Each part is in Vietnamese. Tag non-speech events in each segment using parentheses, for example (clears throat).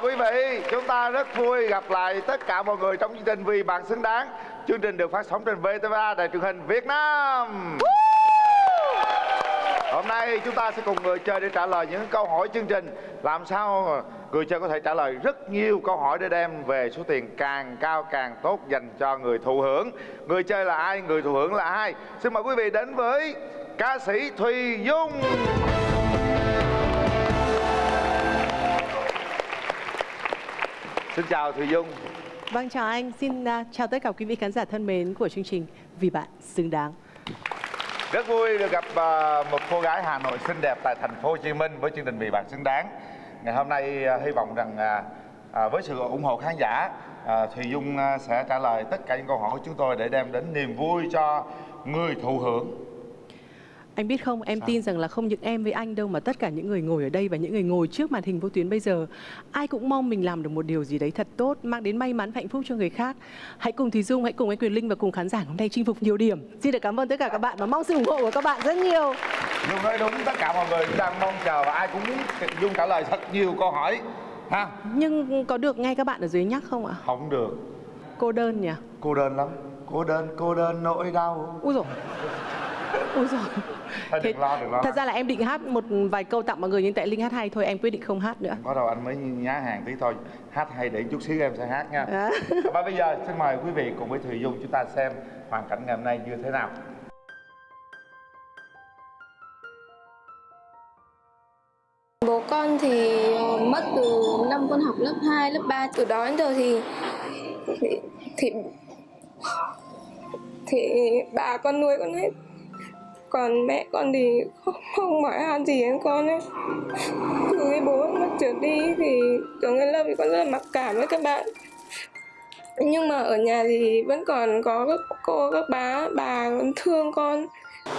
chào quý vị chúng ta rất vui gặp lại tất cả mọi người trong chương trình vì bạn xứng đáng. Chương trình được phát sóng trên VTV3 đài truyền hình Việt Nam. Hôm nay chúng ta sẽ cùng người chơi để trả lời những câu hỏi chương trình. Làm sao người chơi có thể trả lời rất nhiều câu hỏi để đem về số tiền càng cao càng tốt dành cho người thụ hưởng. Người chơi là ai người thụ hưởng là ai? Xin mời quý vị đến với ca sĩ Thùy Dung Xin chào Thùy Dung Vâng chào anh, xin uh, chào tất cả quý vị khán giả thân mến của chương trình Vì bạn xứng đáng. Rất vui được gặp uh, một cô gái Hà Nội xinh đẹp tại thành phố Hồ Chí Minh với chương trình Vì bạn xứng đáng. Ngày hôm nay uh, hy vọng rằng với sự ủng hộ khán giả Thùy Dung sẽ trả lời tất cả những câu hỏi của chúng tôi để đem đến niềm vui cho người thụ hưởng anh biết không, em Sao? tin rằng là không những em với anh đâu mà tất cả những người ngồi ở đây và những người ngồi trước màn hình vô tuyến bây giờ ai cũng mong mình làm được một điều gì đấy thật tốt, mang đến may mắn hạnh phúc cho người khác. Hãy cùng Thùy Dung, hãy cùng anh Quyền Linh và cùng khán giả hôm nay chinh phục nhiều điểm. Xin được cảm ơn tất cả các bạn và mong sự ủng hộ của các bạn rất nhiều. Dung nói đúng, tất cả mọi người đang mong chờ và ai cũng muốn Dung trả lời thật nhiều câu hỏi. Ha? Nhưng có được nghe các bạn ở dưới nhắc không ạ? Không được. Cô đơn nhỉ? Cô đơn lắm. Cô đơn, cô đơn nỗi đau. Ui rồi. Ôi rồi. Thôi đừng lo, đừng lo. Thật ra là em định hát một vài câu tặng mọi người nhưng tại Linh hát hay thôi em quyết định không hát nữa. Có đâu anh mới nhá hàng tí thôi. Hát hay để chút xíu em sẽ hát nha. À. Và bây giờ xin mời quý vị cùng với Thùy Dung chúng ta xem hoàn cảnh ngày hôm nay như thế nào. Bố con thì ờ, mất từ năm con học lớp 2, lớp 3 Từ đó đến giờ thì thì thì, thì bà con nuôi con hết còn mẹ con thì không, (laughs) không hỏi han gì đến con ấy. Từ cái bố mất trượt đi thì từ cái lớp thì con rất là mặc cảm với các bạn. Nhưng mà ở nhà thì vẫn còn có các cô các bá bà thương con.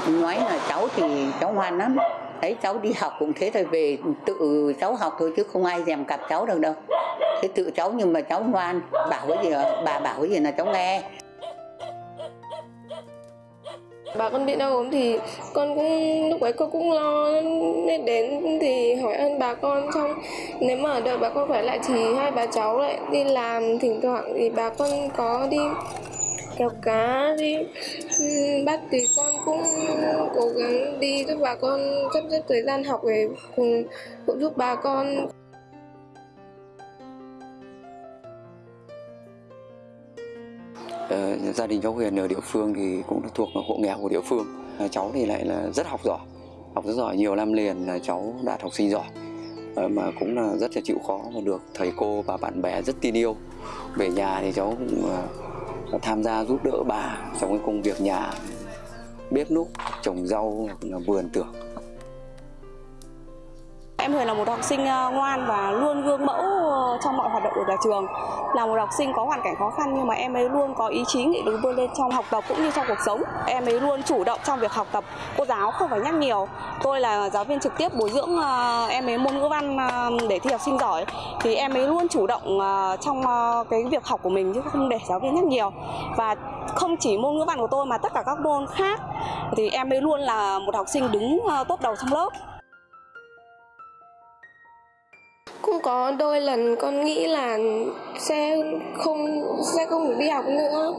Nói là cháu thì cháu ngoan lắm. Thấy cháu đi học cũng thế thôi về tự cháu học thôi chứ không ai dèm cặp cháu được đâu. Thế tự cháu nhưng mà cháu ngoan bảo cái gì bà bảo cái gì là cháu nghe bà con bị đau ốm thì con cũng, lúc ấy cô cũng lo nên đến thì hỏi ơn bà con xong nếu mà đợi bà con khỏe lại thì hai bà cháu lại đi làm thỉnh thoảng thì bà con có đi kéo cá, đi bắt thì con cũng cố gắng đi giúp bà con sắp xếp thời gian học để cùng, cũng giúp bà con Gia đình cháu Huyền ở địa phương thì cũng thuộc hộ nghèo của địa phương. Cháu thì lại là rất học giỏi, học rất giỏi, nhiều năm liền là cháu đạt học sinh giỏi. Ờ, mà cũng là rất là chịu khó và được thầy cô và bạn bè rất tin yêu. Về nhà thì cháu cũng ờ, tham gia giúp đỡ bà trong cái công việc nhà, bếp núc, trồng rau vườn tược. Em Huyền là một học sinh ờ, ngoan và luôn gương mẫu ờ, trong mọi hoạt động của nhà trường. Là một học sinh có hoàn cảnh khó khăn nhưng mà em ấy luôn có ý chí nghị lực vươn lên trong học tập cũng như trong cuộc sống. Em ấy luôn chủ động trong việc học tập. Cô giáo không phải nhắc nhiều. Tôi là giáo viên trực tiếp bồi dưỡng ờ, em ấy môn ngữ văn để thi học sinh giỏi thì em ấy luôn chủ động trong cái việc học của mình chứ không để giáo viên nhắc nhiều. Và không chỉ môn ngữ văn của tôi mà tất cả các môn khác thì em ấy luôn là một học sinh đứng tốt đầu trong lớp cũng có đôi lần con nghĩ là sẽ không sẽ không được đi học nữa.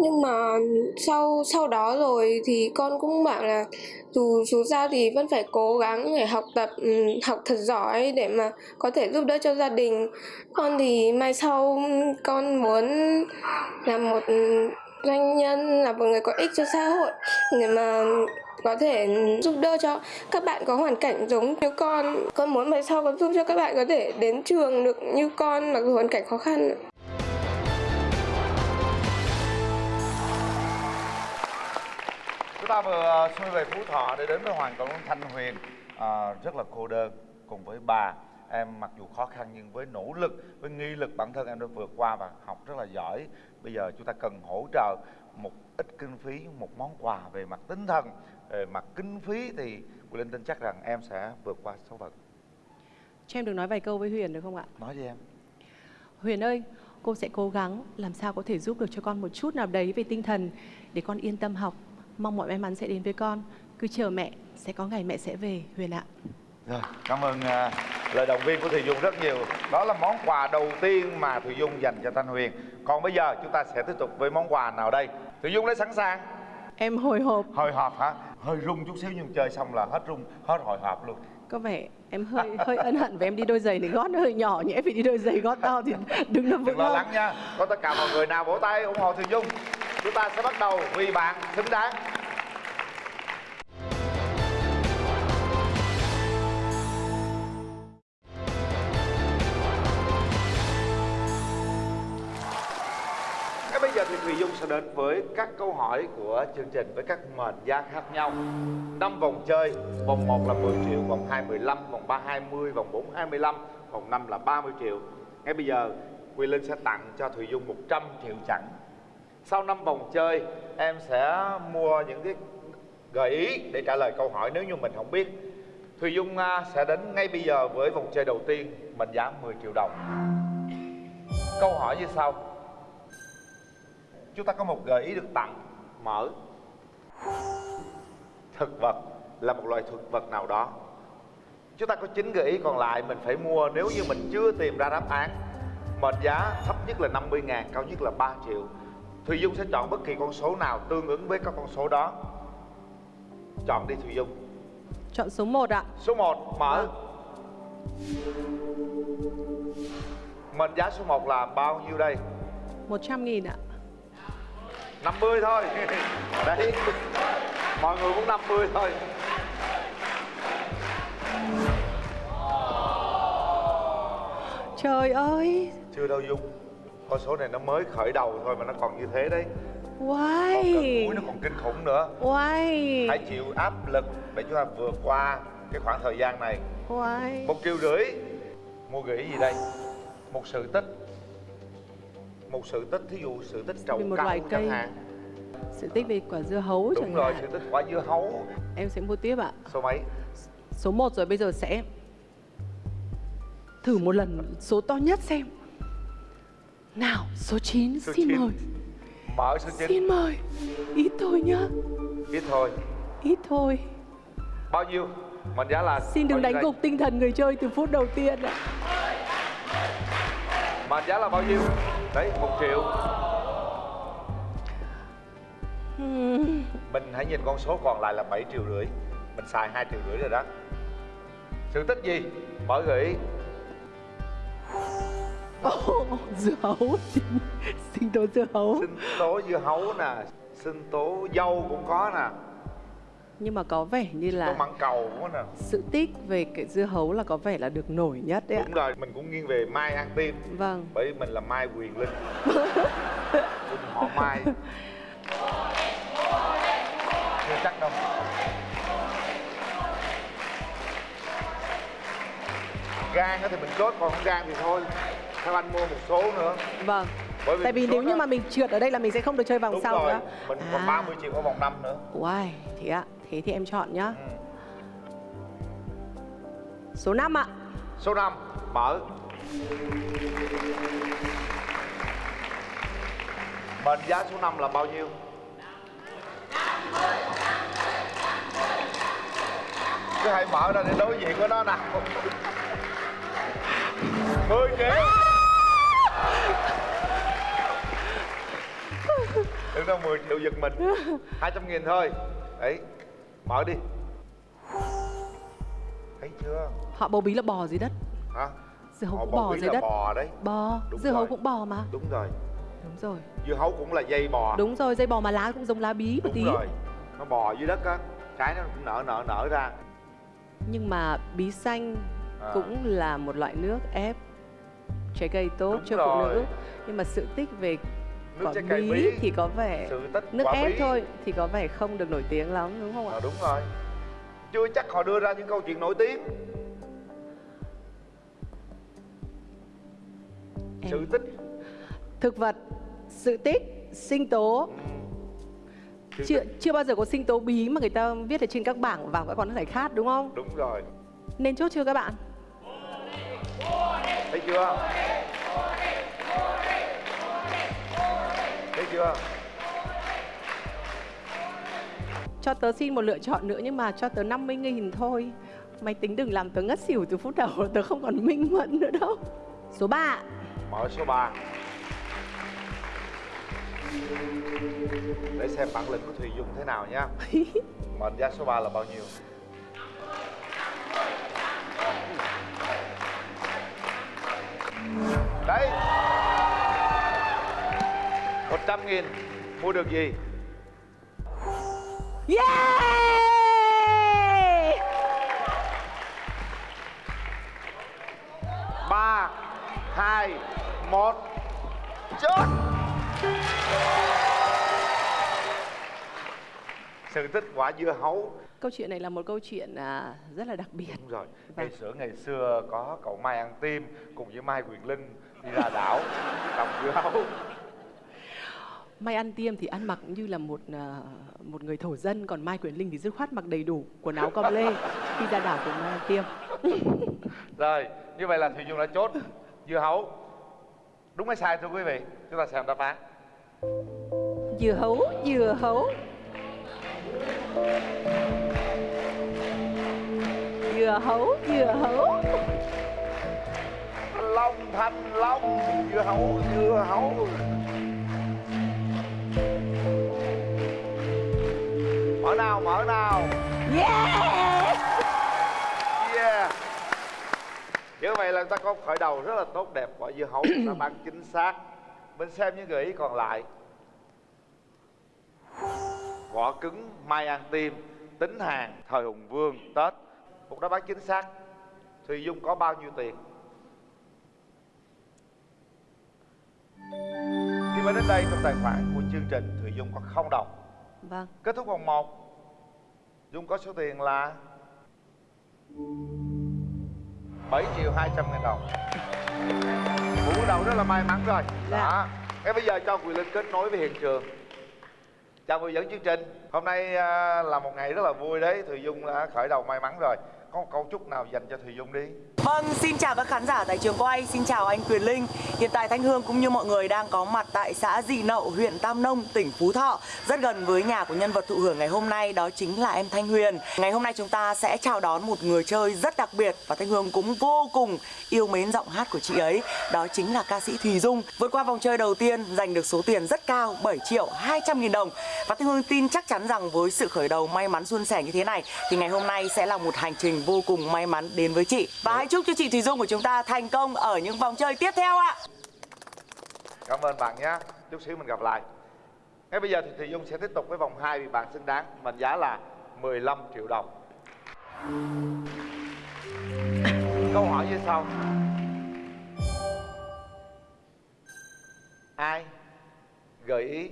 Nhưng mà sau sau đó rồi thì con cũng bảo là dù dù sao thì vẫn phải cố gắng để học tập ừ, học thật giỏi để mà có thể giúp đỡ cho gia đình. Con thì mai sau con muốn là một doanh nhân, là một người có ích cho xã hội để mà có thể giúp đỡ cho các bạn có hoàn cảnh giống như con. Con muốn về sau con giúp cho các bạn có thể đến trường được như con mặc dù hoàn cảnh khó khăn. Chúng ta vừa ờ, xuôi về phú thọ để đến với hoàng công thanh huyền. À, rất là cô đơn cùng với bà. Em mặc dù khó khăn nhưng với nỗ lực với nghi lực bản thân em đã vượt qua và học rất là giỏi. Bây giờ chúng ta cần hỗ trợ một ít kinh phí một món quà về mặt tinh thần về mặt kinh phí thì Quỳnh Linh tin chắc rằng em sẽ vượt qua số phận. Cho em được nói vài câu với Huyền được không ạ? Nói với em. Huyền ơi cô sẽ cố gắng làm sao có thể giúp được cho con một chút nào đấy về tinh thần để con yên tâm học. Mong mọi may mắn sẽ đến với con. Cứ chờ mẹ sẽ có ngày mẹ sẽ về Huyền ạ. Rồi cảm ơn uh, lời động viên của Thùy Dung rất nhiều. Đó là món quà đầu tiên mà Thùy Dung dành cho Thanh Huyền. Còn bây giờ chúng ta sẽ tiếp tục với món quà nào đây Thùy Dung đã sẵn sàng. Em hồi hộp. Hồi hộp hả? Hơi rung chút xíu nhưng chơi xong là hết rung hết hồi hộp luôn. Có vẻ em hơi hơi ân hận vì em đi đôi giày này gót nó hơi nhỏ Em phải đi đôi giày gót to thì đứng nó đừng vững lo hơn. lắng nha. Có tất cả mọi người nào vỗ tay ủng hộ Thùy Dung chúng ta sẽ bắt đầu vì bạn xứng đáng Ngay Thùy Dung sẽ đến với các câu hỏi của chương trình với các mệnh giá khác nhau. Năm vòng chơi, vòng 1 là 10 triệu, vòng 2 15, vòng 3 20, vòng 4 25, vòng 5 là 30 triệu. Ngay bây giờ Quy Linh sẽ tặng cho Thùy Dung 100 triệu chẳng. Sau 5 vòng chơi, em sẽ mua những cái gợi ý để trả lời câu hỏi nếu như mình không biết. Thùy Dung à, sẽ đến ngay bây giờ với vòng chơi đầu tiên, mệnh giá 10 triệu đồng. Câu hỏi như sau chúng ta có một gợi ý được tặng mở. Thực vật là một loại thực vật nào đó. Chúng ta có 9 gợi ý còn lại mình phải mua nếu như mình chưa tìm ra đáp án. Mệnh giá thấp nhất là 50 ngàn cao nhất là 3 triệu. Thùy Dung sẽ chọn bất kỳ con số nào tương ứng với các con số đó. Chọn đi Thùy Dung. Chọn số 1 ạ. Số 1 mở. Mệnh giá số 1 là bao nhiêu đây? 100 nghìn ạ 50 thôi. Đấy Mọi người cũng 50 thôi. Trời ơi. Chưa đâu Dung. Con số này nó mới khởi đầu thôi mà nó còn như thế đấy. Wow cuối nó còn kinh khủng nữa. Wow Hãy chịu áp lực để chúng ta vượt qua cái khoảng thời gian này. Wow Một triệu rưỡi. Mua gửi gì đây? Một sự tích Một sự tích thí dụ sự tích Vì một chẳng cây. hạn. Sự tích về quả dưa hấu Đúng chẳng rồi hạn. sự tích quả dưa hấu. Em sẽ mua tiếp ạ. Số mấy? Số 1 rồi bây giờ sẽ Thử một lần số to nhất xem. Nào số 9 Số xin chín. mời. Mở số 9 Xin mời. Ít thôi nhá. Ít thôi. Ít thôi. Bao nhiêu? Mệnh giá là Xin đừng đánh đây? gục tinh thần người chơi từ phút đầu tiên ạ Mệnh giá là bao nhiêu? Đấy, một triệu. Mình hãy nhìn con số còn lại là 7 triệu rưỡi. Mình xài 2 triệu rưỡi rồi đó. Sự tích gì? Mở gợi ý. Ồ, dưa hấu. Xin tố dưa hấu. Sinh tố dưa hấu nè. Sinh tố dâu cũng có nè Nhưng mà có vẻ như là măng cầu có nè. sự tích về cái dưa hấu là có vẻ là được nổi nhất đấy ạ. Đúng rồi, mình cũng nghiêng về Mai An Tim Vâng. Bởi vì mình là Mai Quyền Linh. (laughs) Họ Mai. Chưa chắc đâu. Gan thì mình chốt còn không gan thì thôi. Theo anh mua một số nữa. Vâng. Bởi vì Tại vì nếu như đó- mà mình trượt ở đây là mình sẽ không được chơi vòng Đúng sau rồi, nữa mình còn À. 30 triệu ở vòng 5 nữa. Uầy, thế ạ Thế thì em chọn nhá. Ừ. Số 5 ạ. Số 5 Mở. Mệnh giá số 5 là bao nhiêu? 50, 50, 50, Cứ hãy mở ra để đối diện với nó nào. 10 triệu. Đừng đâu 10 triệu giật mình. 200 nghìn thôi. Đấy. Mở đi. Thấy chưa? Họ bầu bí là bò dưới đất. Hả? Dưa hấu Họ cũng bò dưới đất. bò đấy. Bò. Đúng Dưa hấu rồi. cũng bò mà. Đúng rồi. Đúng rồi. Dưa hấu cũng là dây bò. Đúng rồi, dây bò mà lá cũng giống lá bí một Đúng tí. rồi. Nó bò dưới đất á. Trái nó cũng nở nở nở ra. Nhưng mà bí xanh À. cũng là một loại nước ép trái cây tốt Đúng cho phụ rồi. nữ Nhưng mà sự tích về Nước quả trái bí, bí thì có vẻ Nước ép bí. thôi thì có vẻ không được nổi tiếng lắm đúng không ạ? à, Đúng rồi Chưa chắc họ đưa ra những câu chuyện nổi tiếng Em- Sự tích Thực vật, sự tích, sinh tố Sự chưa, tích. chưa bao giờ có sinh tố bí mà người ta viết ở trên các bảng vào các con giải khát đúng không? Đúng rồi Nên chốt chưa các bạn? Thấy chưa chưa? Cho tớ xin một lựa chọn nữa nhưng mà cho tớ 50 nghìn thôi. Mày tính đừng làm tớ ngất xỉu từ phút đầu (laughs) Tớ không còn minh mẫn nữa đâu. Số 3 Mở số 3 Để xem bản lĩnh của Thùy Dung thế nào nha. (laughs) Mệnh giá số 3 là bao nhiêu? Đấy 100 nghìn Mua được gì? Yeah! Ba hai một chốt! Sự tích quả dưa hấu. Câu chuyện này là một câu chuyện à, rất là đặc biệt. Đúng rồi. Vâng. ngày xưa ngày xưa có cậu mai ăn tim cùng với mai quyền linh đi ra đảo trồng dưa hấu Mai ăn tiêm thì ăn mặc như là một à, một người thổ dân Còn Mai Quyền Linh thì dứt khoát mặc đầy đủ quần áo com lê Khi ra đảo cùng Mai ăn tiêm. (laughs) Rồi như vậy là thùy dung đã chốt. Dưa hấu. Đúng hay sai thưa quý vị chúng ta xem đáp án. Dừa hấu, dừa hấu. Dừa hấu, dừa hấu. Thanh long thanh long dưa hấu dưa hấu mở nào mở nào. Yeah. Yeah. Như vậy là ta có khởi đầu rất là tốt đẹp quả dưa hấu. Đáp án chính xác. Mình xem những gợi ý còn lại. Vỏ cứng mai ăn tim tính hàng thời hùng vương tết. Một đáp án chính xác. Thùy dung có bao nhiêu tiền mà đến đây trong tài khoản của chương trình thùy dung có không đồng Vâng. Kết thúc vòng 1 dung có số tiền là 7 triệu 200 ngàn đồng. Một bước đầu rất là may mắn rồi. Dạ. Đó. Ngay bây giờ cho Quyền Linh kết nối với hiện trường. Chào người dẫn chương trình. Hôm nay à, là một ngày rất là vui đấy. Thùy Dung đã khởi đầu may mắn rồi. Có một câu chúc nào dành cho Thùy Dung đi Vâng, xin chào các khán giả tại trường quay, xin chào anh Quyền Linh. Hiện tại Thanh Hương cũng như mọi người đang có mặt tại xã Dị Nậu, huyện Tam Nông, tỉnh Phú Thọ. Rất gần với nhà của nhân vật thụ hưởng ngày hôm nay, đó chính là em Thanh Huyền. Ngày hôm nay chúng ta sẽ chào đón một người chơi rất đặc biệt Và Thanh Hương cũng vô cùng yêu mến giọng hát của chị ấy Đó chính là ca sĩ Thùy Dung. Vượt qua vòng chơi đầu tiên, giành được số tiền rất cao 7 triệu 200 nghìn đồng. Và Thanh Hương tin chắc chắn rằng với sự khởi đầu may mắn suôn sẻ như thế này Thì ngày hôm nay sẽ là một hành trình vô cùng may mắn đến với chị. Và hãy chúc cho chị Thùy Dung của chúng ta thành công ở những vòng chơi tiếp theo ạ. Cảm ơn bạn nhé. Chút xíu mình gặp lại. Ngay bây giờ thì Thùy Dung sẽ tiếp tục với vòng 2 vì bạn xứng đáng Mệnh giá là 15 triệu đồng. (coughs) Câu hỏi như sau. Ai gợi ý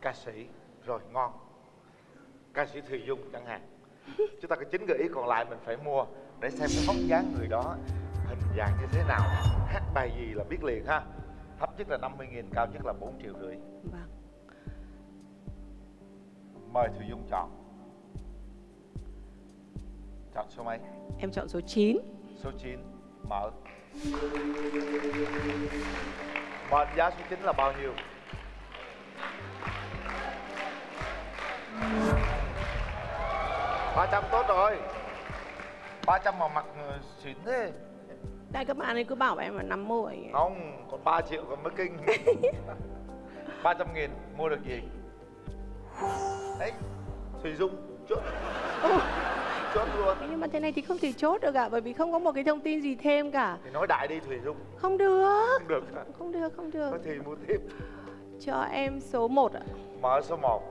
ca sĩ? Rồi ngon. Ca sĩ Thùy Dung chẳng hạn chúng ta có chín gợi ý còn lại mình phải mua để xem cái vóc dáng người đó hình dạng như thế nào. Hát bài gì là biết liền ha. Thấp nhất là 50 nghìn cao nhất là 4 triệu rưỡi. Vâng. Mời Thùy Dung chọn. Chọn số mấy? Em chọn số 9 số 9 mở. Mệnh giá số 9 là bao nhiêu ba trăm tốt rồi. 300 mà mặc ờ, xịn thế. Đây các bạn ấy cứ bảo em là 50 Không, còn 3 triệu còn mới kinh. (laughs) 300 nghìn mua được gì? Đấy, Thùy Dung chốt. Chốt luôn. Nhưng mà thế này thì không thể chốt được ạ Bởi vì không có một cái thông tin gì thêm cả. Thì nói đại đi Thùy Dung Không được. Không được hả? Không được, không được. Thì mua tiếp. Cho em số 1 ạ. Mở số 1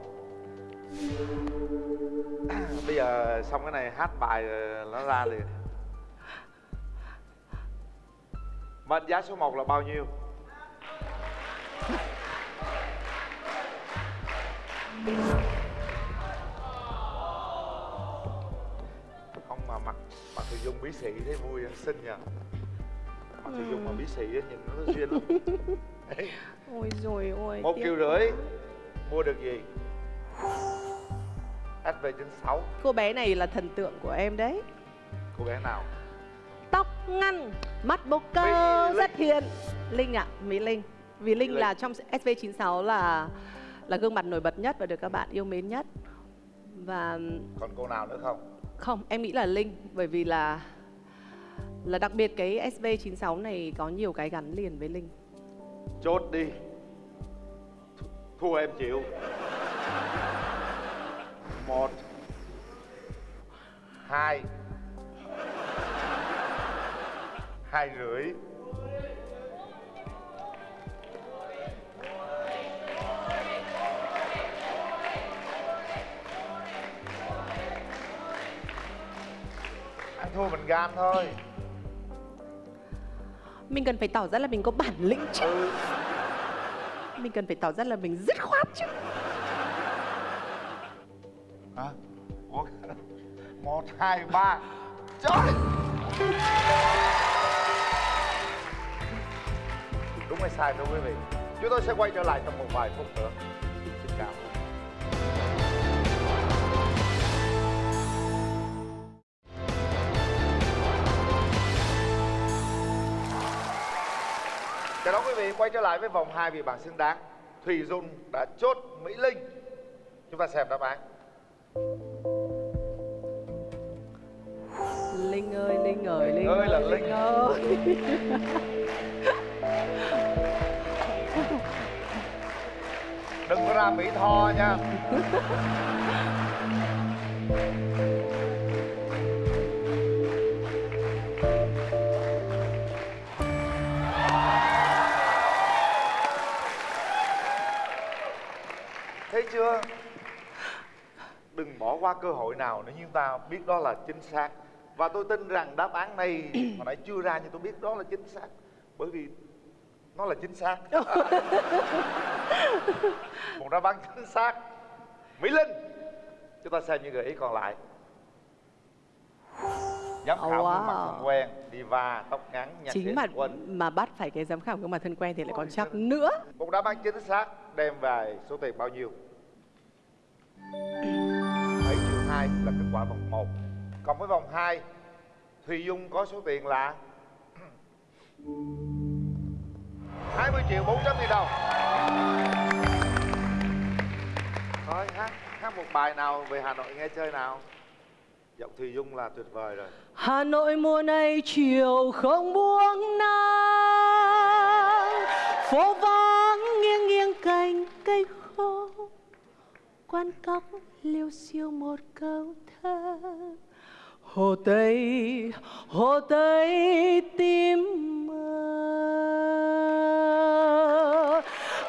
(coughs) Bây giờ xong cái này hát bài rồi nó ra liền. Mệnh giá số 1 là bao nhiêu? Không mà mặt mặt Thùy Dung bí sĩ thấy vui xinh nhờ. Mặt Thùy Dung mà bí sĩ nhìn nó duyên lắm. (laughs) Ôi rồi ôi một triệu rưỡi mua được gì SV96 Cô bé này là thần tượng của em đấy. Cô bé nào? Tóc ngăn, mắt bốc cơ rất hiền. Linh ạ, Mỹ Linh. Vì Linh, Linh. là trong SV96 là là gương mặt nổi bật nhất và được các bạn yêu mến nhất. Và còn cô nào nữa không? Không, em nghĩ là Linh bởi vì là là đặc biệt cái SV96 này có nhiều cái gắn liền với Linh. chốt đi. Th- thua em chịu một hai hai rưỡi ăn thua mình gan thôi Mình cần phải tỏ ra là mình có bản lĩnh chứ. ừ Mình cần phải tỏ ra là mình dứt khoát chứ. Hai, ba. Trời! Đúng hay sai thưa quý vị? Chúng tôi sẽ quay trở lại trong một vài phút nữa. Xin chào. Chào đón quý vị, quay trở lại với vòng hai vị bạn xứng đáng. Thùy dung đã chốt mỹ linh. Chúng ta xem đáp án. Linh ơi, Linh ơi, Linh ơi là Linh. Ơi. (laughs) đừng có ra mỹ tho nha thấy chưa đừng bỏ qua cơ hội nào nếu chúng ta biết đó là chính xác và tôi tin rằng đáp án này hồi nãy chưa ra nhưng tôi biết đó là chính xác. Bởi vì nó là chính xác. (laughs) Một đáp án chính xác. Mỹ linh chúng ta xem những gợi ý còn lại. Giám khảo Oh, gương mặt wow. thân quen diva tóc ngắn nhạc Chính mà quỳnh. mà bắt phải cái giám khảo gương mặt thân quen thì lại còn chắc nữa. một đáp án chính xác đem về số tiền bao nhiêu? 7 triệu 2 là kết quả vòng 1 còn với vòng 2 Thùy Dung có số tiền là 20 triệu 400 nghìn đồng. Thôi hát, hát một bài nào về Hà Nội nghe chơi nào. Giọng Thùy Dung là tuyệt vời rồi. Hà Nội mùa này chiều không buông nắng phố vắng nghiêng nghiêng cành cây khô quan cóc liêu siêu một câu thơ hồ tây hồ tây tim mơ.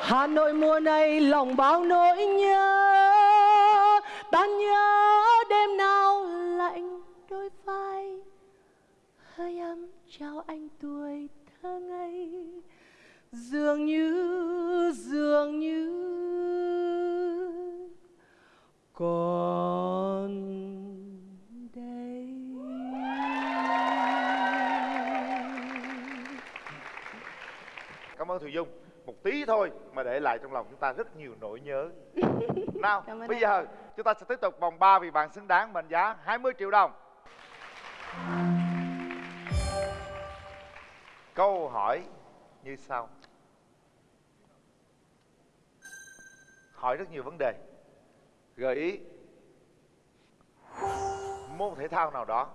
Hà nội mùa này lòng bao nỗi nhớ, ta nhớ đêm nào lạnh đôi vai. Hơi ấm chào anh tuổi thơ ngây Thùy Dung. Một tí thôi mà để lại trong lòng chúng ta rất nhiều nỗi nhớ. (laughs) Nào bây anh. giờ chúng ta sẽ tiếp tục vòng 3 vì bạn xứng đáng mệnh giá 20 triệu đồng. Câu hỏi như sau. Hỏi rất nhiều vấn đề. Gợi ý Môn thể thao nào đó.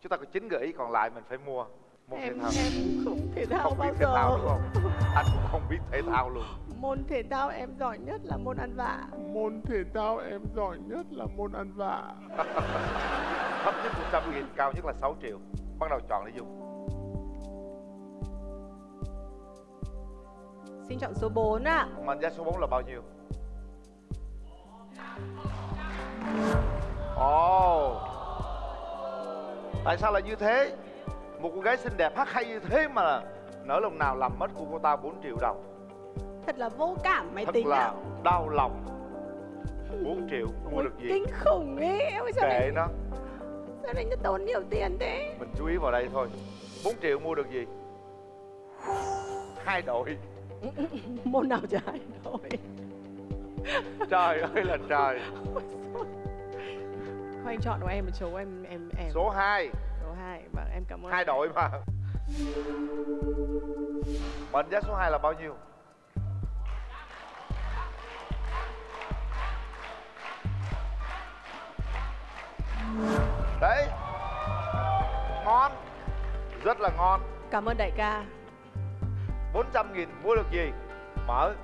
Chúng ta có 9 gợi ý còn lại mình phải mua Môn thể em thao em không thể thao Không biết bao thể thao giờ đúng không? Anh cũng không biết thể thao luôn môn thể thao em giỏi nhất là môn ăn vạ Môn thể thao em giỏi nhất là môn ăn vạ. (laughs) Thấp nhất 100 nghìn, cao nhất là 6 triệu Bắt đầu chọn để dùng xin chọn số 4 ạ Mệnh giá số 4 là bao nhiêu? Ồ Tại sao lại như thế? Một cô gái xinh đẹp hát hay như thế mà Nỡ lòng nào làm mất của cô ta 4 triệu đồng. Thật là vô cảm máy Thật tính là ạ. đau lòng. 4 triệu mua Ôi, được gì? kinh khủng ấy em ơi sao Kệ lại nó. sao lại nó tốn nhiều tiền thế? Mình chú ý vào đây thôi. 4 triệu mua được gì? Hai đội. (laughs) Môn nào chả hay thôi (laughs) Trời ơi là trời. Thôi anh chọn của em một số em em em. Số 2 2 vâng em cảm ơn Hai đội mà. Mệnh giá số 2 là bao nhiêu? đấy. Ngon. Rất là ngon. Cảm ơn đại ca. 400 nghìn mua được gì? Mở.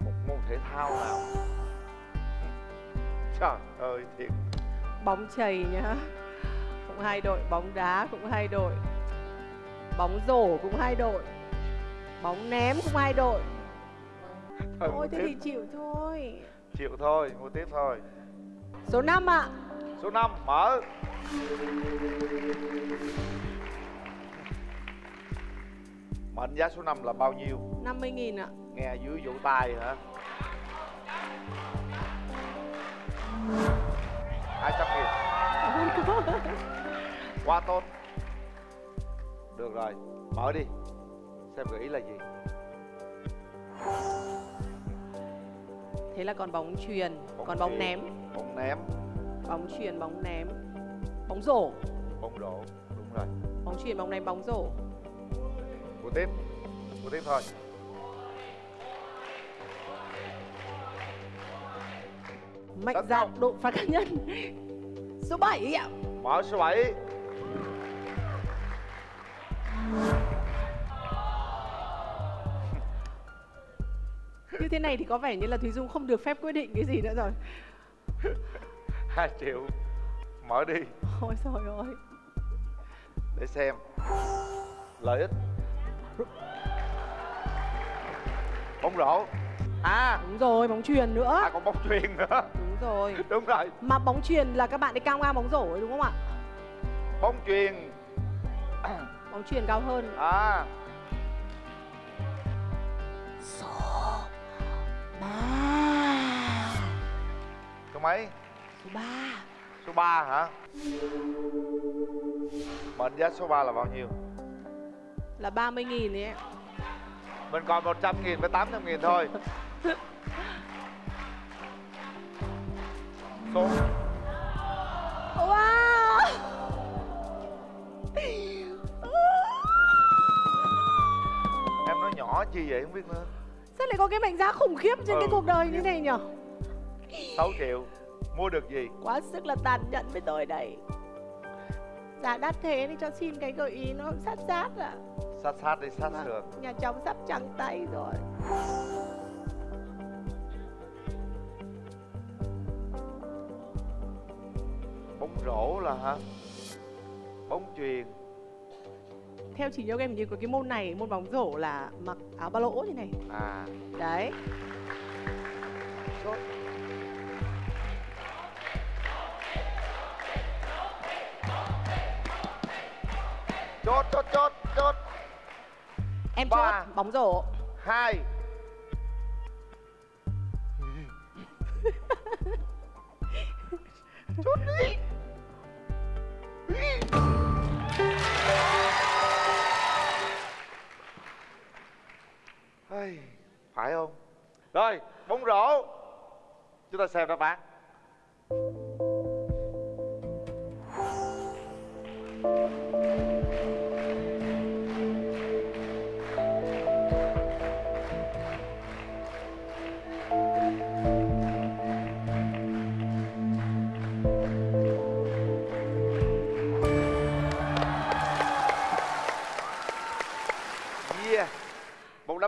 Một môn thể thao nào? Trời ơi thiệt. Bóng chày nhá Cũng hai đội Bóng đá cũng hai đội Bóng rổ cũng hai đội Bóng ném cũng hai đội. Thôi, Thôi thế mua thì tiếp. chịu thôi. Chịu thôi mua tiếp thôi. Số 5 ạ. Số 5 mở. Mệnh giá số 5 là bao nhiêu? 50 nghìn ạ. Nghe dưới vỗ tay hả? 200 nghìn quá tốt. Được rồi mở đi. Xem gợi ý là gì? Thế là còn bóng chuyền Còn bóng chuyền, ném. Bóng ném. Bóng chuyền, bóng ném. Bóng rổ. Bóng rổ đúng rồi. Bóng chuyền, bóng ném, bóng rổ. Mua tiếp. Mua tiếp thôi. Mạnh dạn độ phạt cá nhân. Số 7 ạ. Mở số 7 Như thế này thì có vẻ như là Thúy Dung không được phép quyết định cái gì nữa rồi. 2 triệu mở đi. Ôi trời ơi. Để xem. Lợi ích. Bóng rổ. À Đúng rồi, bóng chuyền nữa. À còn bóng chuyền nữa. Đúng rồi. (laughs) Đúng rồi. Mà bóng chuyền là các bạn ấy cao ngang bóng rổ ấy đúng không ạ? Bóng chuyền. (clears throat) Bóng chuyền cao hơn. À. Số 3 số mấy? Số 3 số 3 hả? Mệnh giá số 3 là bao nhiêu? Là 30 nghìn ấy mình còn 100 nghìn với 800 nghìn thôi. (laughs) Số chi vậy? Không biết nữa. Sao lại có cái mệnh giá khủng khiếp trên cái Ừ. cuộc đời như này nhỉ? 6 triệu. Mua được gì? Quá sức là tàn nhẫn với tôi đây. Giá đắt thế thì cho xin cái gợi ý nó sát sát ạ. Sát sát đi sát Vâng. sườn. Nhà chồng sắp trắng tay rồi. Bóng rổ là hả? Bóng chuyền Theo chỉ nhớ em như có cái môn này, môn bóng rổ là mặc áo ba lỗ như này. À. Đấy. Chốt chốt chốt chốt chốt. Em Ba. chốt bóng rổ. hai. (laughs) Chốt đi Ai, phải không rồi bóng rổ chúng ta xem đáp án Yeah.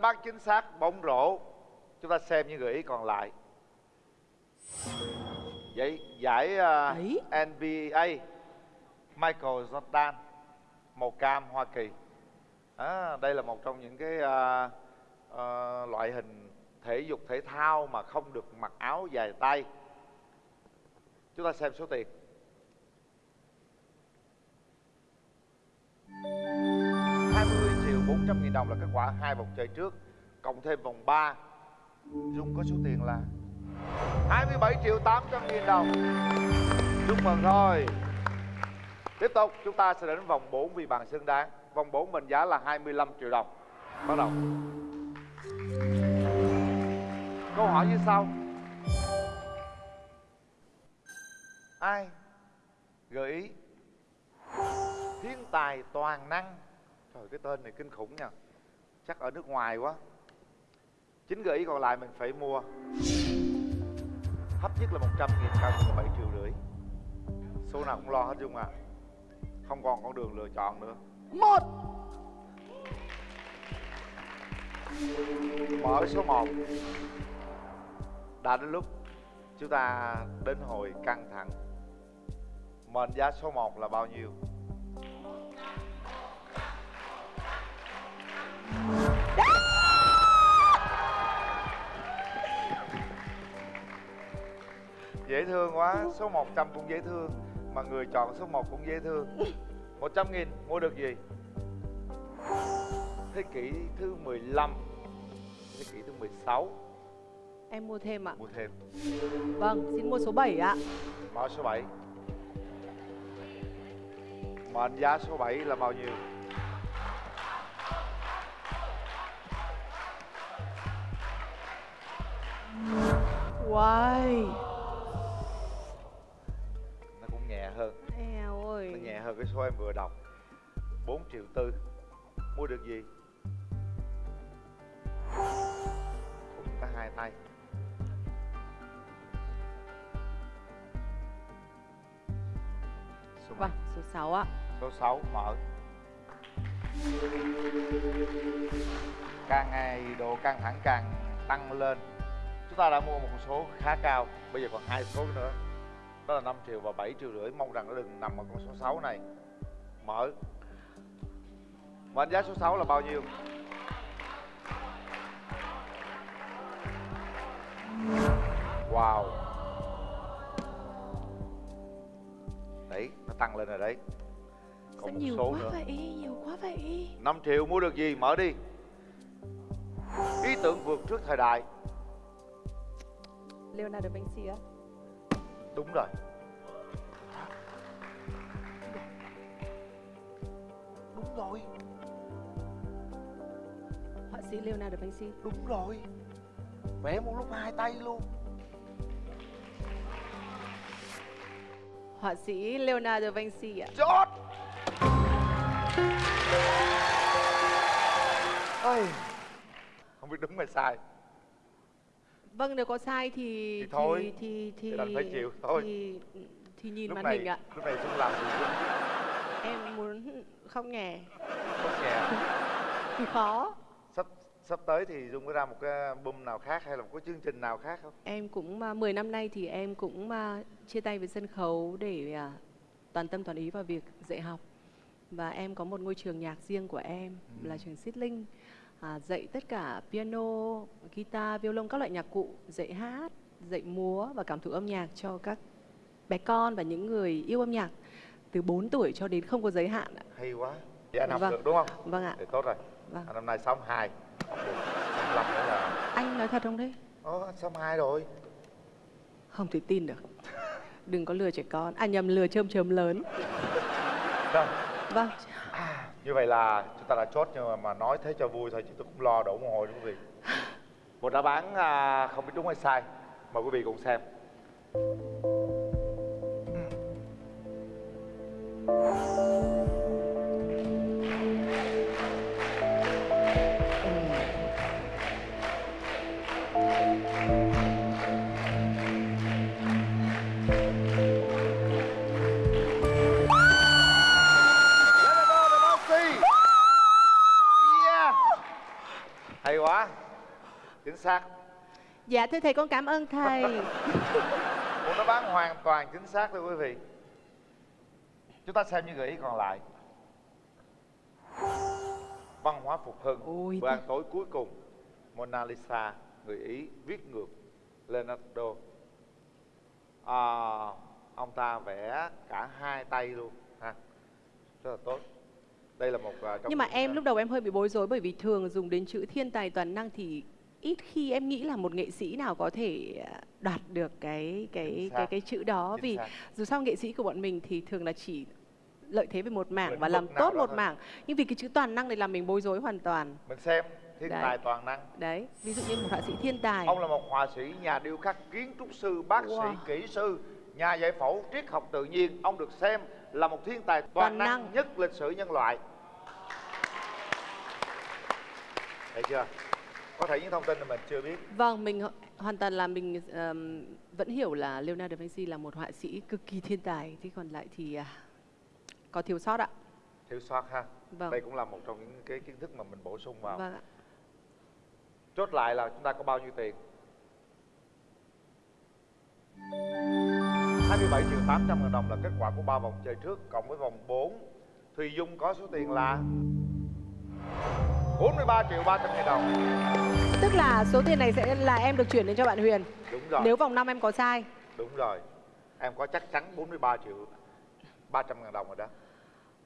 Án chính xác bóng rổ. Chúng ta xem những gợi ý còn lại. Vậy giải à, Ấy. NBA Michael Jordan màu cam Hoa Kỳ. À, đây là một trong những cái à, à, loại hình thể dục thể thao mà không được mặc áo dài tay. Chúng ta xem số tiền. 20 triệu 400 nghìn đồng là kết quả hai vòng chơi trước, Cộng thêm vòng 3 Dung có số tiền là 27 triệu 800 nghìn đồng. Chúc mừng rồi. Tiếp tục, chúng ta sẽ đến vòng 4 vì bàn xứng đáng. Vòng 4 mệnh giá là 25 triệu đồng. Bắt đầu. Câu hỏi như sau. Ai gợi ý Thiên tài toàn năng Trời cái tên này kinh khủng nha. Chắc ở nước ngoài quá. Chính gợi ý còn lại mình phải mua. Thấp nhất là 100 nghìn Cao nhất là 7 triệu rưỡi. Số nào cũng lo hết dung à. Không còn con đường lựa chọn nữa. Một. Mở số 1 đã đến lúc chúng ta đến hồi căng thẳng. Mệnh giá số 1 là bao nhiêu dễ thương quá số 100 cũng dễ thương mà người chọn số 1 cũng dễ thương. 100 nghìn mua được gì? Thế kỷ thứ 15 thế kỷ thứ 16 em mua thêm ạ. Mua thêm. Vâng xin mua số 7 ạ. Mở số 7 mệnh giá số 7 là bao nhiêu? Wow hơn cái số em vừa đọc 4 triệu tư. Mua được gì? Cũng có hai tay. Số? Vâng số 6 ạ. Số 6 mở. Càng ngày độ căng thẳng càng tăng lên. Chúng ta đã mua một số khá cao bây giờ còn hai số nữa đó là 5 triệu và 7 triệu rưỡi. Mong rằng nó đừng nằm ở con số 6 này. Mở. Mệnh giá số 6 là bao nhiêu? Wow. Đấy nó tăng lên rồi đấy. Sao còn một nhiều số quá nữa. vậy? Nhiều quá vậy? 5 triệu mua được gì? Mở đi. Ý tưởng vượt trước thời đại. Leonardo Vinci á đúng rồi. Đúng rồi. Họa sĩ Leonardo Vinci. Đúng rồi. Vẽ một lúc hai tay luôn. Họa sĩ Leonardo Vinci ạ. Chót ơi không biết đúng hay sai Vâng nếu có sai thì Thì thôi, thì thì thì đành phải chịu thôi. thì, thì nhìn lúc màn này hình ạ. lúc này Dung làm gì Em muốn không nghe. Không nhẹ Thì khó. Sắp sắp tới thì Dung có ra một cái album nào khác hay là một cái chương trình nào khác không? Em cũng à, 10 năm nay thì em cũng à, chia tay với sân khấu để à, toàn tâm toàn ý vào việc dạy học. Và em có một ngôi trường nhạc riêng của em là trường Xít Linh à, dạy tất cả piano, guitar, violon các loại nhạc cụ, dạy hát, dạy múa và cảm thụ âm nhạc cho các bé con và những người yêu âm nhạc từ 4 tuổi cho đến không có giới hạn ạ. hay quá vậy anh học Vâng. được đúng không Vâng ạ. thì tốt rồi Vâng. anh năm nay 62 học được 65 nữa là Anh nói thật không đấy? Anh 62 rồi Không thể tin được. Đừng có lừa trẻ con. À nhầm lừa chơm chớm lớn. Rồi, Vâng như vậy là chúng ta đã chốt nhưng mà, mà nói thế cho vui thôi chứ tôi cũng lo đổ mồ hôi đúng quý vị một đáp án à, không biết đúng hay sai. Mời quý vị cùng xem. Leonardo xác. Dạ thưa thầy con cảm ơn thầy. một đáp án hoàn toàn chính xác thưa quý vị. Chúng ta xem những gợi ý còn lại. Văn hóa phục hưng Ôi, bữa ăn tối cuối cùng. Mona Lisa người ý viết ngược. Leonardo. À, ông ta vẽ cả hai tay luôn ha. Rất là tốt. Đây là một à, trong Nhưng mà em à, lúc đầu em hơi bị bối rối bởi vì thường dùng đến chữ thiên tài toàn năng thì ít khi em nghĩ là một nghệ sĩ nào có thể à, đoạt được cái cái Chính cái cái chữ đó Chính vì xác. dù sao nghệ sĩ của bọn mình thì thường là chỉ lợi thế về một mảng và làm tốt một thôi. mảng nhưng vì cái chữ toàn năng này làm mình bối rối hoàn toàn mình xem thiên Đấy. tài toàn năng đấy ví dụ như một họa sĩ thiên tài Ông là một họa sĩ, nhà điêu khắc, kiến trúc sư, bác Wow. sĩ, kỹ sư, nhà giải phẫu, triết học tự nhiên. Ông được xem là một thiên tài toàn, Toàn năng, năng. nhất lịch sử nhân loại. Thấy chưa? Có thể những thông tin mà mình chưa biết Vâng, mình ho- hoàn toàn là mình ờm, vẫn hiểu là Leonardo da Vinci là một họa sĩ cực kỳ thiên tài. Thế còn lại thì à, có thiếu sót ạ. thiếu sót ha Vâng. đây cũng là một trong những cái kiến thức mà mình bổ sung vào Vâng ạ. chốt lại là chúng ta có bao nhiêu tiền 27 triệu 800 ngàn đồng là kết quả của ba vòng chơi trước cộng với vòng 4 Thùy Dung có số tiền là 43 triệu 300 ngàn đồng Tức là số tiền này sẽ là em được chuyển đến cho bạn Huyền. đúng rồi Nếu vòng năm em có sai. đúng rồi em có chắc chắn 43 triệu 300 ngàn đồng rồi đó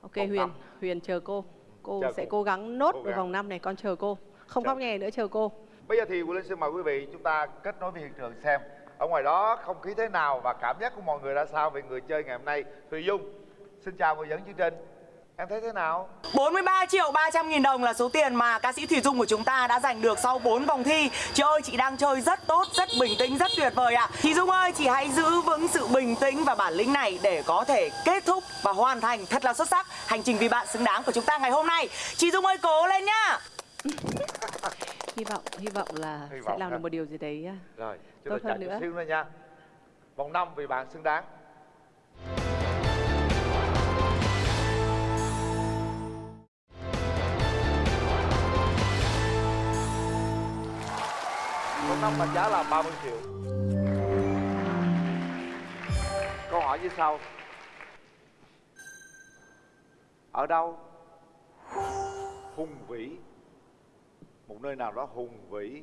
Ok Vòng Huyền, năm. Huyền chờ cô. Cô Chờ sẽ cô. cố gắng nốt Cố gắng. vòng năm này, con chờ cô. Không khóc nhè nữa chờ cô. Bây giờ thì Quyền Linh xin mời quý vị chúng ta kết nối với hiện trường xem ở ngoài đó không khí thế nào và cảm giác của mọi người ra sao về người chơi ngày hôm nay. Thùy Dung, xin chào người dẫn chương trình. Em thấy thế nào? 43 triệu 300 nghìn đồng là số tiền mà ca sĩ Thủy Dung của chúng ta đã giành được sau 4 vòng thi Chị ơi chị đang chơi rất tốt, rất bình tĩnh, rất tuyệt vời ạ Chị Dung ơi chị hãy giữ vững sự bình tĩnh và bản lĩnh này để có thể kết thúc và hoàn thành thật là xuất sắc Hành trình vì bạn xứng đáng của chúng ta ngày hôm nay Chị Dung ơi cố lên nhá (laughs) Hy vọng hy vọng là Hy sẽ vọng làm ha. được một điều gì đấy à, Rồi, chúng Tốt ta chạy chút nữa. xíu nữa nha. Vòng 5 vì bạn xứng đáng. 5 mệnh giá là 30 triệu. Câu hỏi như sau. Ở đâu hùng vĩ một nơi nào đó hùng vĩ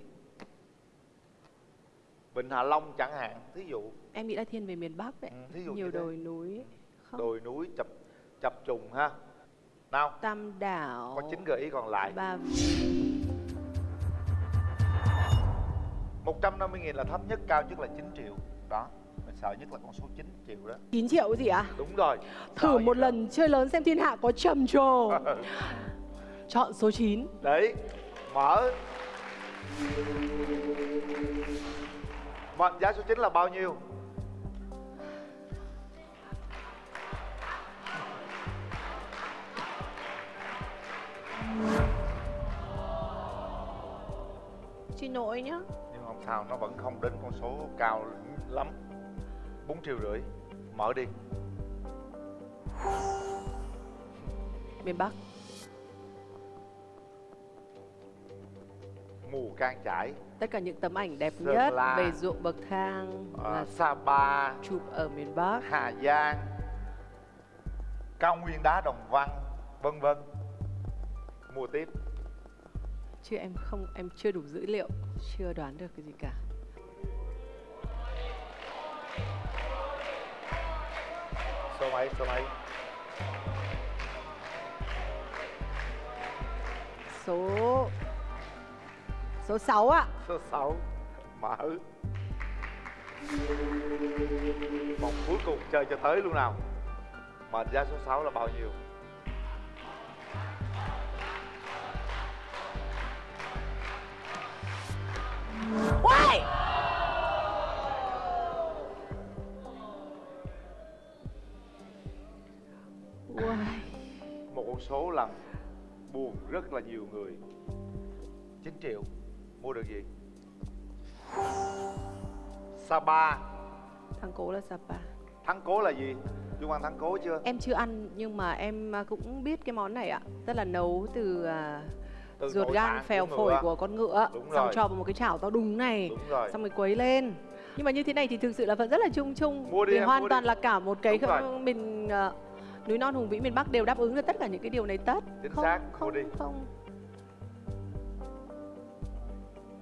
Vịnh Hạ Long chẳng hạn, thí dụ Em nghĩ là thiên về miền Bắc đấy. Ừ, thí dụ Nhiều thế. đồi núi. Không. đồi núi chập chập trùng ha. Nào, Tam đảo. có chín gợi ý còn lại. Ba 150 nghìn là thấp nhất, cao nhất là 9 triệu. Đó, mình sợ nhất là con số 9 triệu đó. 9 triệu gì ạ? Đúng rồi. Thử Sợ một gì đó. lần chơi lớn xem thiên hạ có trầm trồ. (laughs) Chọn số 9. Đấy, mở. Mệnh giá số 9 là bao nhiêu? Xin lỗi nhá. Sao, nó vẫn không đến con số cao lắm. 4 triệu rưỡi. Mở đi. Miền Bắc. Mù can chải, Tất cả những tấm ảnh đẹp Sơn nhất La. về ruộng bậc thang à, là Sapa, chụp ở miền Bắc. Hà Giang, cao nguyên đá Đồng Văn, vân vân. Mua tiếp. Chứ em không em chưa đủ dữ liệu, chưa đoán được cái gì cả. Số mấy, số mấy? Số Số 6 ạ. Số 6. Mở. Vòng cuối cùng chơi cho tới luôn nào. Mệnh giá số 6 là bao nhiêu? Uầy! Uầy. Một con số làm buồn rất là nhiều người. 9 triệu. Mua được gì? Sapa. Thằng cố là Sapa. Thắng cố là gì? Dung ăn thắng cố chưa? Em chưa ăn nhưng mà em à, cũng biết cái món này ạ. Tức là nấu từ, à, Từ ruột gan phèo phổi của con ngựa Đúng xong rồi. cho vào một cái chảo to đùng này Đúng rồi. xong rồi quấy lên nhưng mà như thế này thì thực sự là vẫn rất là chung chung Mua đi vì em, hoàn mua toàn đi. là cả một cái Đúng rồi. không- mình à, núi non hùng vĩ miền Bắc đều đáp ứng được tất cả những cái điều này tất Chính không xác, mua không đi. không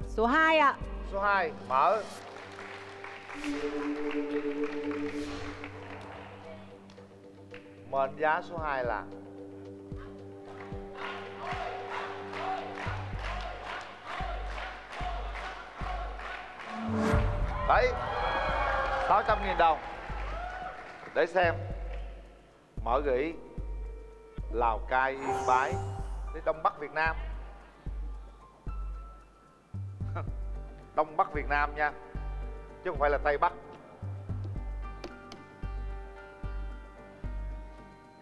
số 2 ạ Số 2 mở. Mệnh giá số 2 là Đấy 600 nghìn đồng. Để xem. Mở ý. Lào Cai, Yên Bái Đến Đông Bắc Việt Nam. (laughs) Đông Bắc Việt Nam nha Chứ không phải là Tây Bắc.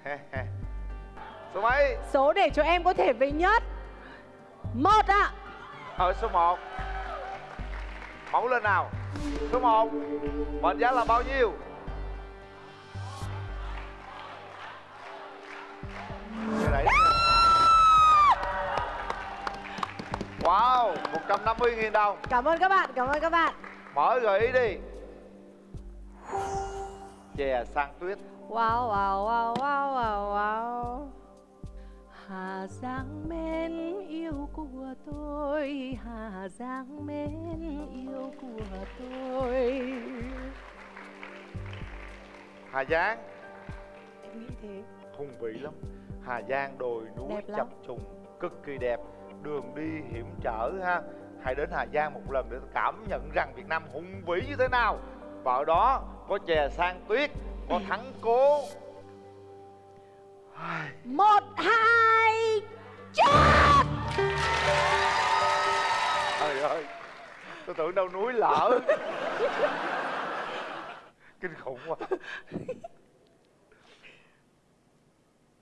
(laughs) Số mấy? số để cho em có thể về nhất. Một ạ. Hỏi số 1 Mẫu lên nào. Số 1 Mệnh giá là bao nhiêu? Đẩy Wow 150.000 đồng. Cảm ơn các bạn, cảm ơn các bạn. Mở gợi ý đi. Chè sang tuyết. Wow, wow, wow, wow, wow, wow. Hà Giang mến yêu của tôi Hà Giang mến yêu của tôi. Hà Giang? Em nghĩ thế. Hùng vĩ lắm. Hà Giang đồi núi chập trùng cực kỳ đẹp. Đường đi hiểm trở ha. Hãy đến Hà Giang một lần để cảm nhận rằng Việt Nam hùng vĩ như thế nào. Và ở đó có chè sang tuyết có (clears throat) thắng cố. Một, hai, chốt! Trời ơi, tôi tưởng đâu núi lở. (laughs) Kinh khủng quá.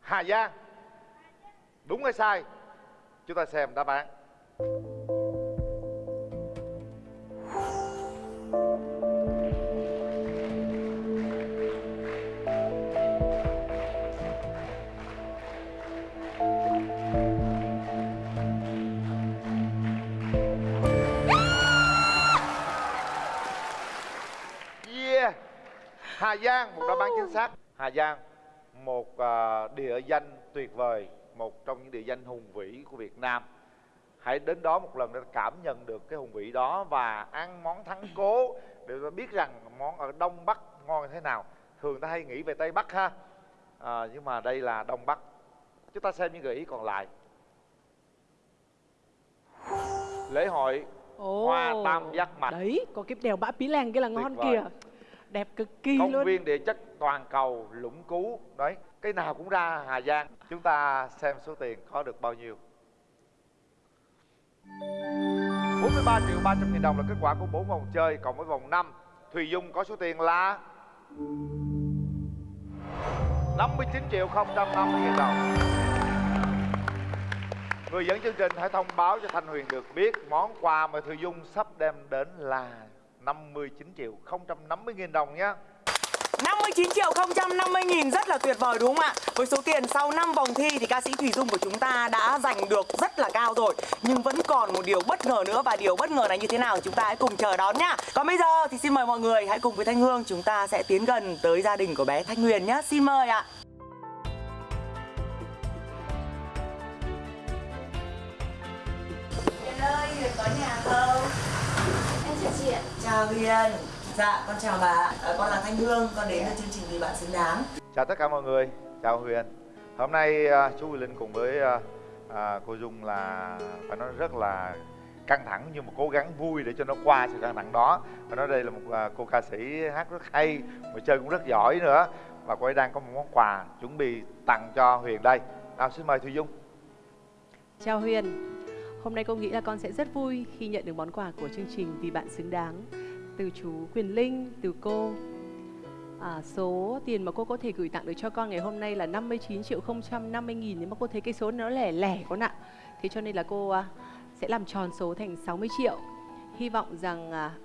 Hà Giang, đúng hay sai? Chúng ta xem đáp án. Hà Giang một đáp án chính xác. Hà Giang một à, địa danh tuyệt vời một trong những địa danh hùng vĩ của Việt Nam. Hãy đến đó một lần để cảm nhận được cái hùng vĩ đó và ăn món thắng cố để biết rằng món ở Đông Bắc ngon như thế nào. Thường ta hay nghĩ về Tây Bắc ha. À, nhưng mà đây là Đông Bắc. Chúng ta xem những gợi ý còn lại. Lễ hội Ồ, Hoa tam giác mạch. Đấy, có cái đèo Bã Pí Lèng kia là ngon kìa Đẹp cực kỳ công luôn. viên địa chất toàn cầu lũng cú. Đấy cái nào cũng ra Hà Giang. Chúng ta xem số tiền có được bao nhiêu. 43 triệu 300 nghìn đồng là kết quả của 4 vòng chơi Còn với vòng 5 Thùy Dung có số tiền là 59 triệu 050 nghìn đồng. Người dẫn chương trình hãy thông báo cho Thanh Huyền được biết Món quà mà Thùy Dung sắp đem đến là 59 triệu 050 nghìn đồng nhé. 59 triệu 050 nghìn rất là tuyệt vời đúng không ạ? Với số tiền sau 5 vòng thi thì ca sĩ Thủy Dung của chúng ta đã giành được rất là cao rồi. Nhưng vẫn còn một điều bất ngờ nữa và điều bất ngờ này như thế nào chúng ta hãy cùng chờ đón nhá. Còn bây giờ thì xin mời mọi người hãy cùng với Thanh Hương chúng ta sẽ tiến gần tới gia đình của bé Thanh Huyền nhé Xin mời ạ. Huyền ơi, Huyền có nhà không? Chị ạ. Chào Huyền. Dạ, con chào bà à, Con là Thanh Hương, con đến từ chương trình Vì Bạn Xứng Đáng. Chào tất cả mọi người, chào Huyền. Hôm nay à, chú Huyền Linh cùng với à, à, cô Dung là phải nói rất là căng thẳng nhưng mà cố gắng vui để cho nó qua sự căng thẳng đó. Phải nói đây là một à, cô ca sĩ hát rất hay mà chơi cũng rất giỏi nữa. Và cô ấy đang có một món quà chuẩn bị tặng cho Huyền đây. Nào xin mời Thùy Dung. Chào Huyền Hôm nay cô nghĩ là con sẽ rất vui khi nhận được món quà của chương trình Vì Bạn Xứng Đáng. Từ chú Quyền Linh, từ cô. À, Số tiền mà cô có thể gửi tặng được cho con ngày hôm nay là 59 triệu 050 nghìn nhưng mà cô thấy cái số nó lẻ lẻ con ạ. Thế cho nên là cô à, sẽ làm tròn số thành 60 triệu. Hy vọng rằng à,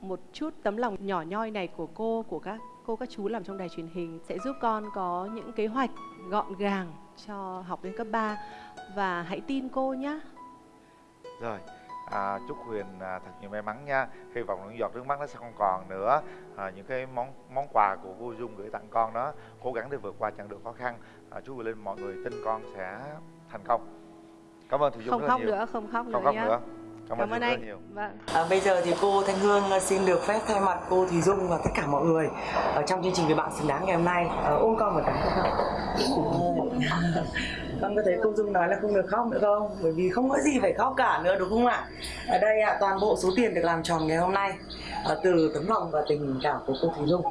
một chút tấm lòng nhỏ nhoi này của cô, của các cô các chú làm trong đài truyền hình sẽ giúp con có những kế hoạch gọn gàng cho học lên cấp 3 và hãy tin cô nhé. Rồi, à, chúc Huyền à, thật nhiều may mắn nha. Hy vọng những giọt nước mắt nó sẽ không còn nữa. À, Những cái món món quà của cô Dung gửi tặng con đó Cố gắng để vượt qua chặng đường khó khăn. À, Chú Huyền Linh mọi người tin con sẽ thành công. Cảm ơn Thùy Dung Không rất khóc nhiều. nữa, không khóc Không nữa khóc nữa. Cảm, Cảm ơn anh. nhiều. Vâng. À, bây giờ thì cô Thanh Hương xin được phép thay mặt cô Thùy Dung và tất cả mọi người ở trong chương trình với bạn xứng đáng ngày hôm nay. Uh, ôm con một cái. Không? Con có thấy cô Dung nói là không được khóc nữa không? Bởi vì không có gì phải khóc cả nữa đúng không ạ? Ở đây ạ toàn bộ số tiền được làm tròn ngày hôm nay à, từ tấm lòng và tình cảm của cô thúy Dung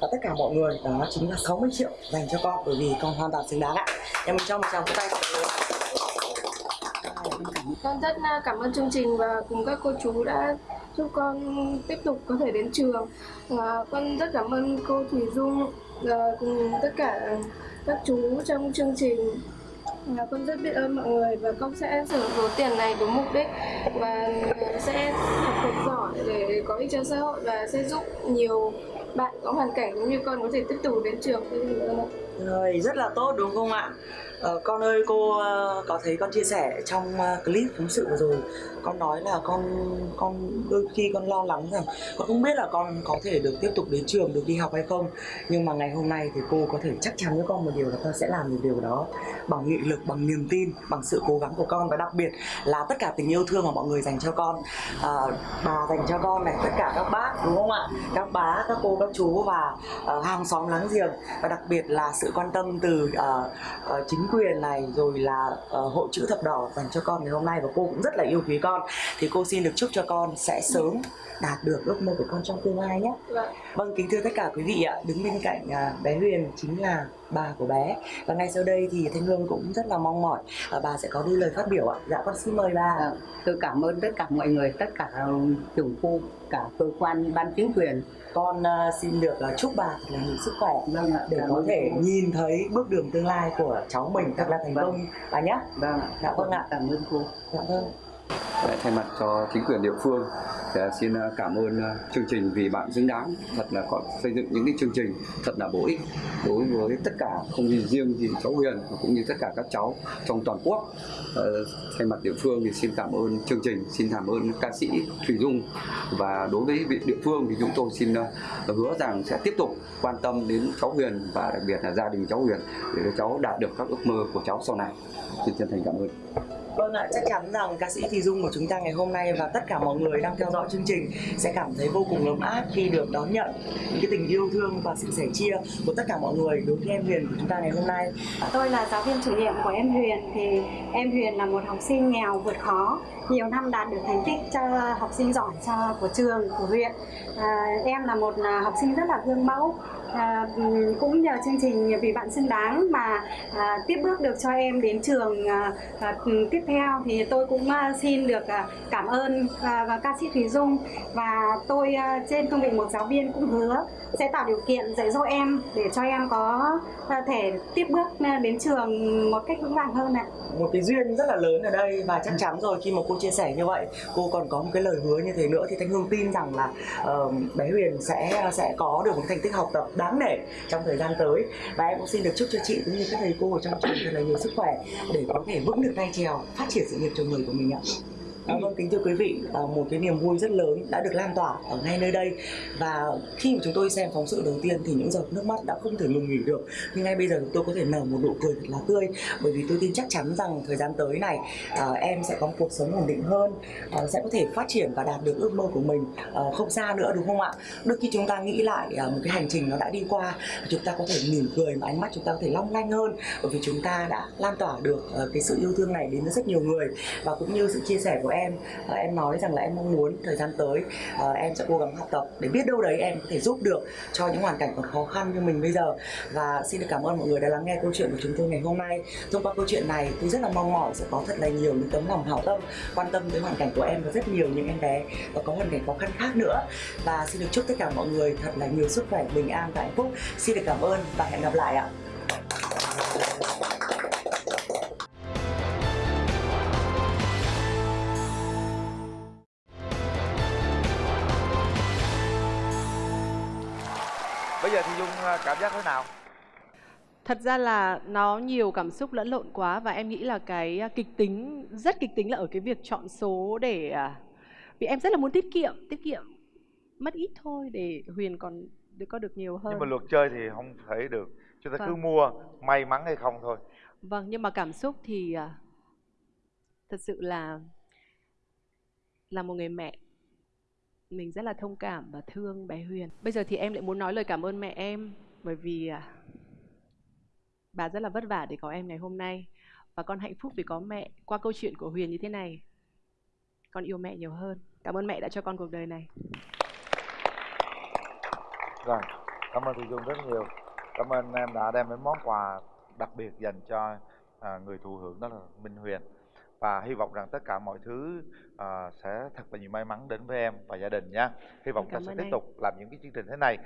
và tất cả mọi người đó chính là 60 triệu dành cho con bởi vì con hoàn toàn xứng đáng ạ. Em mình cho một tràng vỗ tay. Con rất ờ, cảm ơn chương trình và cùng các cô chú đã giúp con tiếp tục có thể đến trường. à, con rất cảm ơn cô Thủy Dung và cùng tất cả các chú trong chương trình. Con rất biết ơn mọi người và con sẽ sử dụng số tiền này đúng mục đích và sẽ học thật giỏi để có ích cho xã hội và sẽ giúp nhiều bạn có hoàn cảnh giống như con có thể tiếp tục đến trường. Rồi, rất là tốt đúng không ạ? Ờ, con ơi cô ờ, có thấy con chia sẻ trong ờ, clip phóng sự vừa rồi con nói là con con đôi khi con lo lắng rằng con không biết là con có thể được tiếp tục đến trường được đi học hay không. Nhưng mà ngày hôm nay thì cô có thể chắc chắn với con một điều là con sẽ làm được điều đó bằng nghị lực bằng niềm tin bằng sự cố gắng của con. Và đặc biệt là tất cả tình yêu thương mà mọi người dành cho con à, bà dành cho con này tất cả các bác đúng không ạ? Các bá các cô các chú và uh, hàng xóm láng giềng. Và đặc biệt là sự quan tâm từ uh, uh, chính quyền này rồi là uh, hội chữ thập đỏ dành cho con ngày hôm nay. Và cô cũng rất là yêu quý con thì cô xin được chúc cho con sẽ sớm đạt được ước mơ của con trong tương lai nhé. Vâng kính thưa tất cả quý vị ạ. Đứng bên cạnh uh, bé Huyền chính là bà của bé. Và ngay sau đây thì Thanh Hương cũng rất là mong mỏi uh, bà sẽ có đôi lời phát biểu ạ. Dạ con xin mời bà. À, tôi cảm ơn tất cả mọi người tất cả chủ khu cả cơ quan ban chính quyền. Con uh, xin được uh, chúc bà là nhiều sức khỏe Vâng ạ, để có thể cô. nhìn thấy bước đường tương lai của cháu mình thật là thành Vâng. công. Bà nhé. vâng ạ Dạ vâng ạ. cảm ơn cô. Dạ vâng thay mặt cho chính quyền địa phương, thì à, xin à, cảm ơn à, chương trình vì bạn xứng đáng. Thật là có xây dựng những cái chương trình thật là bổ ích đối với tất cả, không chỉ riêng gì cháu Huyền, mà cũng như tất cả các cháu trong toàn quốc. Ờ, thay mặt địa phương thì xin cảm ơn chương trình, xin cảm ơn ca sĩ Thủy Dung. Và đối với vị địa phương thì chúng tôi xin hứa rằng sẽ tiếp tục quan tâm đến cháu Huyền và đặc biệt là gia đình cháu Huyền để cho cháu đạt được các ước mơ của cháu sau này. Xin chân thành cảm ơn. Vâng ạ, chắc chắn rằng ca sĩ Thùy Dung của chúng ta ngày hôm nay và tất cả mọi người đang theo dõi chương trình sẽ cảm thấy vô cùng ấm áp khi được đón nhận những cái tình yêu thương và sự sẻ chia của tất cả mọi người đối với em Huyền của chúng ta ngày hôm nay. Tôi là giáo viên chủ nhiệm của em Huyền thì em Huyền là một học sinh nghèo vượt khó nhiều năm đạt được thành tích cho học sinh giỏi cho của trường của huyện à, em là một à, học sinh rất là gương mẫu à, cũng nhờ chương trình vì bạn xứng đáng mà à, tiếp bước được cho em đến trường à, à, tiếp theo thì tôi cũng à, xin được à, cảm ơn à, và ca sĩ Thùy Dung và tôi à, trên cương vị một giáo viên cũng hứa sẽ tạo điều kiện dạy dỗ em để cho em có à, thể tiếp bước à, đến trường một cách vững vàng hơn ạ. Một cái duyên rất là lớn ở đây và chắc chắn rồi khi mà cô chia sẻ như vậy, cô còn có một cái lời hứa như thế nữa thì Thanh Hương tin rằng là uh, bé Huyền sẽ sẽ có được một thành tích học tập đáng nể trong thời gian tới và em cũng xin được chúc cho chị cũng như các thầy cô ở trong trường thật là nhiều sức khỏe để có thể vững được tay trèo phát triển sự nghiệp cho người của mình ạ. À, vâng kính thưa quý vị, à, một cái niềm vui rất lớn đã được lan tỏa ở ngay nơi đây. Và khi mà chúng tôi xem phóng sự đầu tiên thì những giọt nước mắt đã không thể ngừng nghỉ được. Nhưng ngay bây giờ tôi có thể nở một nụ cười thật là tươi. Bởi vì tôi tin chắc chắn rằng thời gian tới này à, em sẽ có một cuộc sống ổn định hơn à, sẽ có thể phát triển và đạt được ước mơ của mình à, không xa nữa đúng không ạ? Đôi khi chúng ta nghĩ lại à, một cái hành trình nó đã đi qua chúng ta có thể mỉm cười mà ánh mắt chúng ta có thể long lanh hơn. Bởi vì chúng ta đã lan tỏa được à, cái sự yêu thương này đến với rất nhiều người. Và cũng như sự chia sẻ của em uh, em nói rằng là em mong muốn thời gian tới uh, em sẽ cố gắng học tập để biết đâu đấy em có thể giúp được cho những hoàn cảnh còn khó khăn như mình bây giờ. Và xin được cảm ơn mọi người đã lắng nghe câu chuyện của chúng tôi ngày hôm nay. Thông qua câu chuyện này tôi rất là mong mỏi sẽ có thật là nhiều những tấm lòng hảo tâm quan tâm tới hoàn cảnh của em và rất nhiều những em bé và có hoàn cảnh khó khăn khác nữa. Và xin được chúc tất cả mọi người thật là nhiều sức khỏe bình an và hạnh phúc. Xin được cảm ơn và hẹn gặp lại ạ. Cảm giác thế nào Thật ra là nó nhiều cảm xúc lẫn lộn quá và em nghĩ là cái à, kịch tính rất kịch tính là ở cái việc chọn số để à, vì em rất là muốn tiết kiệm, tiết kiệm mất ít thôi để Huyền còn được có được nhiều hơn. nhưng mà luật chơi thì không thể được chúng ta cứ Vâng. mua may mắn hay không thôi Vâng, nhưng mà cảm xúc thì à, thật sự là là một người mẹ mình rất là thông cảm và thương bé Huyền. Bây giờ thì em lại muốn nói lời cảm ơn mẹ em bởi vì à, bà rất là vất vả để có em ngày hôm nay và con hạnh phúc vì có mẹ qua câu chuyện của Huyền như thế này. Con yêu mẹ nhiều hơn. Cảm ơn mẹ đã cho con cuộc đời này. rồi cảm ơn Thùy dung rất nhiều cảm ơn em đã đem đến món quà đặc biệt dành cho à, người thụ hưởng đó là minh huyền và hy vọng rằng tất cả mọi thứ à, sẽ thật là nhiều may mắn đến với em và gia đình nha. Hy vọng ta sẽ tiếp tục làm những cái chương trình thế này